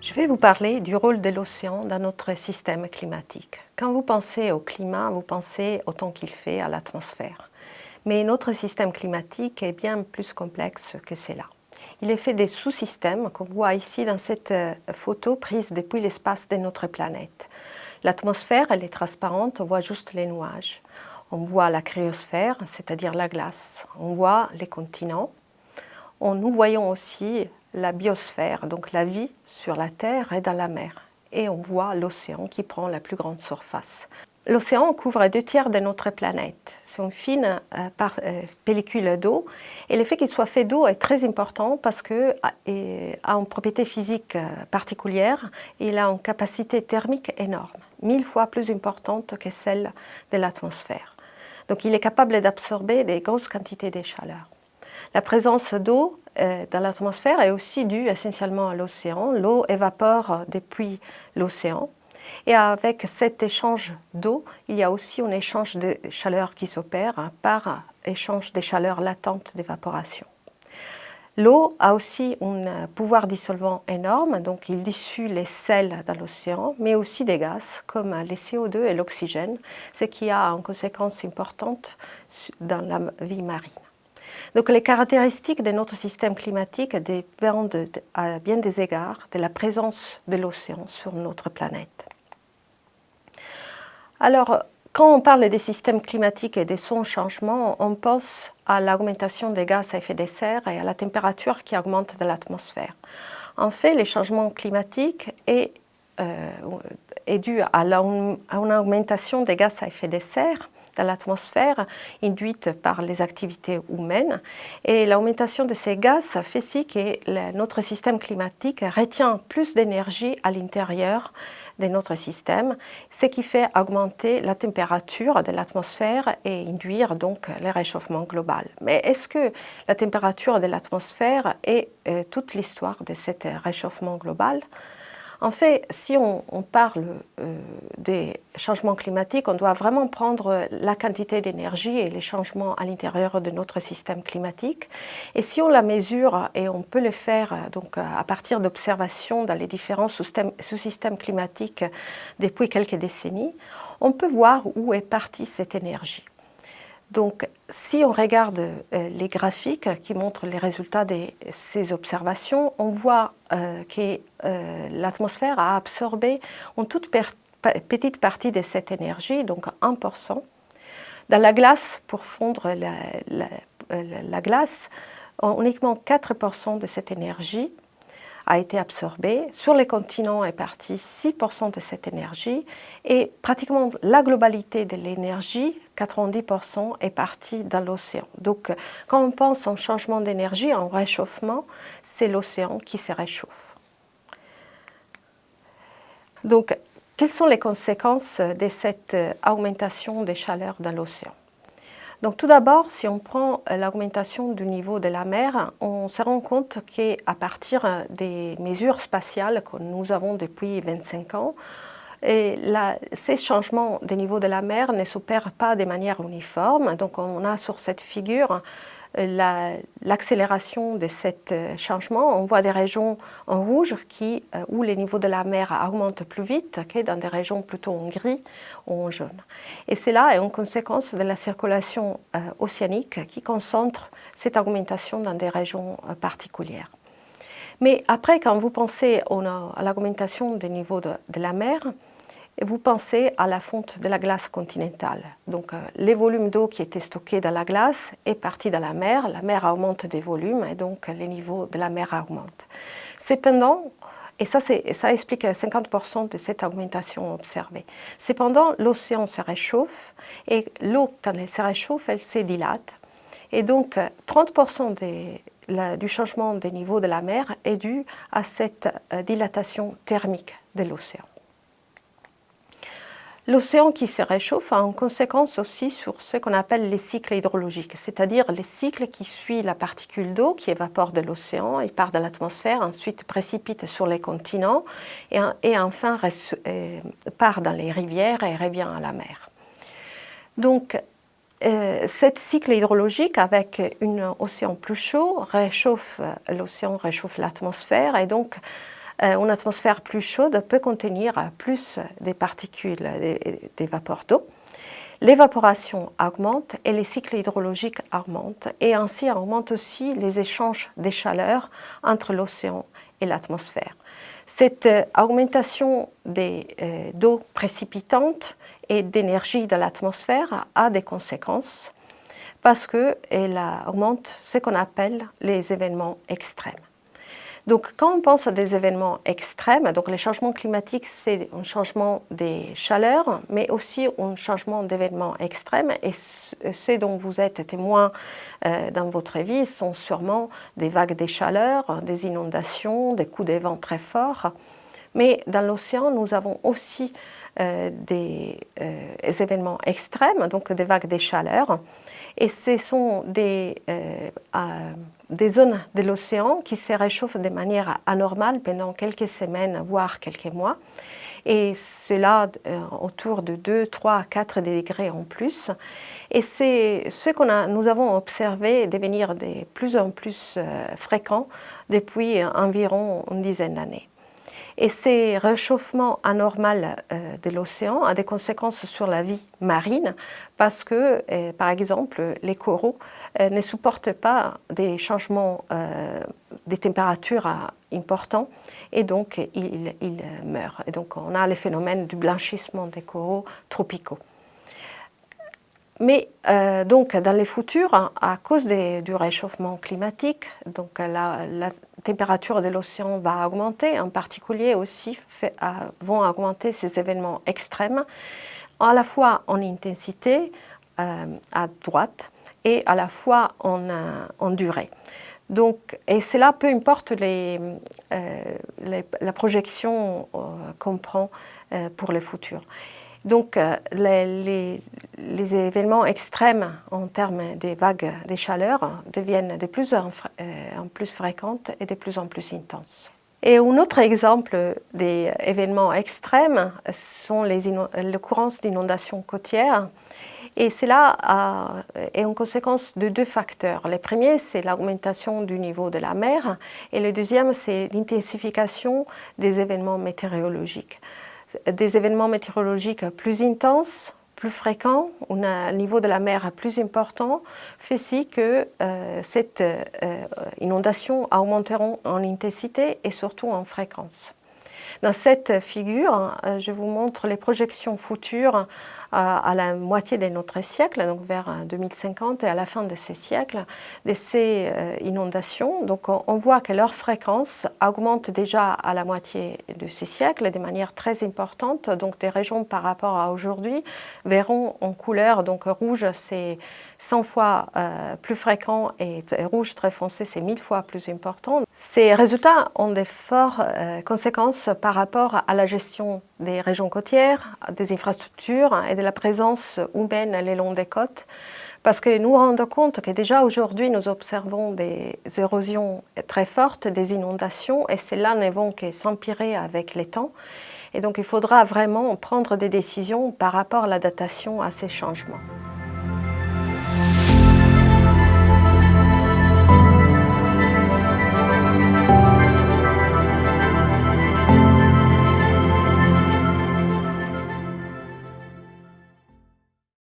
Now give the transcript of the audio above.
Je vais vous parler du rôle de l'océan dans notre système climatique. Quand vous pensez au climat, vous pensez au temps qu'il fait, à l'atmosphère. Mais notre système climatique est bien plus complexe que cela. Il est fait des sous-systèmes qu'on voit ici dans cette euh, photo prise depuis l'espace de notre planète. L'atmosphère, elle est transparente, on voit juste les nuages. On voit la cryosphère, c'est-à-dire la glace. On voit les continents. Nous voyons aussi la biosphère, donc la vie sur la Terre et dans la mer. Et on voit l'océan qui prend la plus grande surface. L'océan couvre deux tiers de notre planète. C'est une fine euh, euh, pellicule d'eau. Et le fait qu'il soit fait d'eau est très important parce qu'il a une propriété physique euh, particulière. Il a une capacité thermique énorme, mille fois plus importante que celle de l'atmosphère. Donc il est capable d'absorber des grosses quantités de chaleur. La présence d'eau euh, dans l'atmosphère est aussi due essentiellement à l'océan. L'eau évapore depuis l'océan. Et avec cet échange d'eau, il y a aussi un échange de chaleur qui s'opère par échange des chaleurs latentes d'évaporation. L'eau a aussi un pouvoir dissolvant énorme, donc il dissout les sels dans l'océan, mais aussi des gaz comme les CO2 et l'oxygène, ce qui a une conséquence importante dans la vie marine. Donc les caractéristiques de notre système climatique dépendent à bien des égards de la présence de l'océan sur notre planète. Alors, quand on parle des systèmes climatiques et de son changement, on pense à l'augmentation des gaz à effet de serre et à la température qui augmente de l'atmosphère. En fait, les changements climatiques est, euh, est dû à, une augmentation des gaz à effet de serre l'atmosphère induite par les activités humaines. Et l'augmentation de ces gaz fait si que notre système climatique retient plus d'énergie à l'intérieur de notre système, ce qui fait augmenter la température de l'atmosphère et induire donc le réchauffement global. Mais est-ce que la température de l'atmosphère est euh, toute l'histoire de ce réchauffement global? En fait, si on, parle euh, des changements climatiques, on doit vraiment prendre la quantité d'énergie et les changements à l'intérieur de notre système climatique. Et si on la mesure, et on peut le faire donc, à partir d'observations dans les différents sous-systèmes climatiques depuis quelques décennies, on peut voir où est partie cette énergie. Donc, si on regarde euh, les graphiques qui montrent les résultats de ces observations, on voit euh, que euh, l'atmosphère a absorbé une toute petite partie de cette énergie, donc 1%. Dans la glace, pour fondre la glace, uniquement 4% de cette énergie a été absorbée. Sur les continents est parti 6% de cette énergie et pratiquement la globalité de l'énergie, 90% est partie dans l'océan. Donc quand on pense en changement d'énergie, en réchauffement, c'est l'océan qui se réchauffe. Donc quelles sont les conséquences de cette augmentation des chaleurs dans l'océan? Donc tout d'abord, si on prend euh, l'augmentation du niveau de la mer, on se rend compte qu'à partir euh, des mesures spatiales que nous avons depuis 25 ans, ces changements de niveau de la mer ne s'opèrent pas de manière uniforme. Donc on a sur cette figure l'accélération de ce euh, changement. On voit des régions en rouge qui, euh, où les niveaux de la mer augmentent plus vite que dans des régions plutôt en gris ou en jaune. Et cela est une conséquence de la circulation euh, océanique qui concentre cette augmentation dans des régions particulières. Mais après, quand vous pensez à l'augmentation des niveaux de la mer, et vous pensez à la fonte de la glace continentale. Donc euh, les volumes d'eau qui étaient stockés dans la glace est parti dans la mer, la mer augmente des volumes et donc les niveaux de la mer augmentent. Cependant, et ça, explique 50% de cette augmentation observée. Cependant, l'océan se réchauffe et l'eau, quand elle se réchauffe, elle se dilate. Et donc, 30% du changement des niveaux de la mer est dû à cette euh, dilatation thermique de l'océan. L'océan qui se réchauffe a une conséquence aussi sur ce qu'on appelle les cycles hydrologiques, c'est-à-dire les cycles qui suivent la particule d'eau qui évapore de l'océan, il part de l'atmosphère, ensuite précipite sur les continents et, enfin euh, part dans les rivières et revient à la mer. Donc, euh, cet cycle hydrologique avec un océan plus chaud réchauffe l'océan, réchauffe l'atmosphère et donc une atmosphère plus chaude peut contenir plus des particules, des vapeurs d'eau. L'évaporation augmente et les cycles hydrologiques augmentent et ainsi augmentent aussi les échanges des chaleurs entre l'océan et l'atmosphère. Cette euh, augmentation euh, d'eau précipitante et d'énergie de l'atmosphère a des conséquences parce qu'elle augmente ce qu'on appelle les événements extrêmes. Donc quand on pense à des événements extrêmes, donc les changements climatiques c'est un changement des chaleurs, mais aussi un changement d'événements extrêmes et ce dont vous êtes témoin euh, dans votre vie sont sûrement des vagues de chaleur, des inondations, des coups de vent très forts. Mais dans l'océan, nous avons aussi des, euh, événements extrêmes, donc des vagues de chaleur. Et ce sont des, des zones de l'océan qui se réchauffent de manière anormale pendant quelques semaines, voire quelques mois. Et cela euh, autour de 2, 3, 4 degrés en plus. Et c'est ce que nous avons observé devenir de plus en plus euh, fréquent depuis environ une dizaine d'années. Et ces réchauffements anormaux euh, de l'océan ont des conséquences sur la vie marine parce que, euh, par exemple, les coraux euh, ne supportent pas des changements des températures importants et donc ils, meurent. Et donc on a le phénomène du blanchissement des coraux tropicaux. Mais euh, donc dans les futurs, à cause du réchauffement climatique, donc la, température de l'océan va augmenter, en particulier aussi vont augmenter ces événements extrêmes, à la fois en intensité euh, à droite et à la fois en, durée. Donc, et cela peu importe euh, la projection qu'on prend pour le futur. Donc euh, les, événements extrêmes en termes des vagues de chaleur deviennent de plus en, euh, plus fréquentes et de plus en plus intenses. Et un autre exemple des événements extrêmes sont les l'occurrence d'inondations côtières. Et cela est en conséquence de deux facteurs. Le premier, c'est l'augmentation du niveau de la mer et le deuxième, c'est l'intensification des événements météorologiques des événements météorologiques plus intenses, plus fréquents, un niveau de la mer plus important, fait si que euh, cette euh, inondation augmenteront en intensité et surtout en fréquence. Dans cette figure, euh, je vous montre les projections futures à la moitié de notre siècle, donc vers 2050 et à la fin de ce siècle, de ces euh, inondations. Donc on voit que leur fréquence augmente déjà à la moitié de ce siècle de manière très importante. Donc des régions par rapport à aujourd'hui verront en couleur, donc rouge c'est 100 fois euh, plus fréquent et rouge très foncé c'est 1000 fois plus important. Ces résultats ont de fortes euh, conséquences par rapport à la gestion des régions côtières, des infrastructures et de la présence humaine le long des côtes, parce que nous rendons compte que déjà aujourd'hui nous observons des érosions très fortes, des inondations, et celles-là ne vont que s'empirer avec les temps. Et donc il faudra vraiment prendre des décisions par rapport à l'adaptation à ces changements.